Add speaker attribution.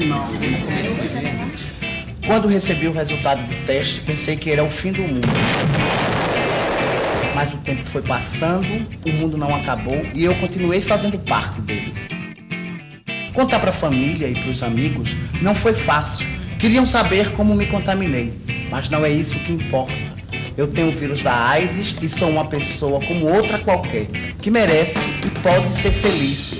Speaker 1: final. Quando recebi o resultado do teste, pensei que era o fim do mundo. Mas o tempo foi passando, o mundo não acabou e eu continuei fazendo parte dele. Contar para a família e para os amigos não foi fácil. Queriam saber como me contaminei, mas não é isso que importa. Eu tenho o vírus da AIDS e sou uma pessoa como outra qualquer, que merece e pode ser feliz.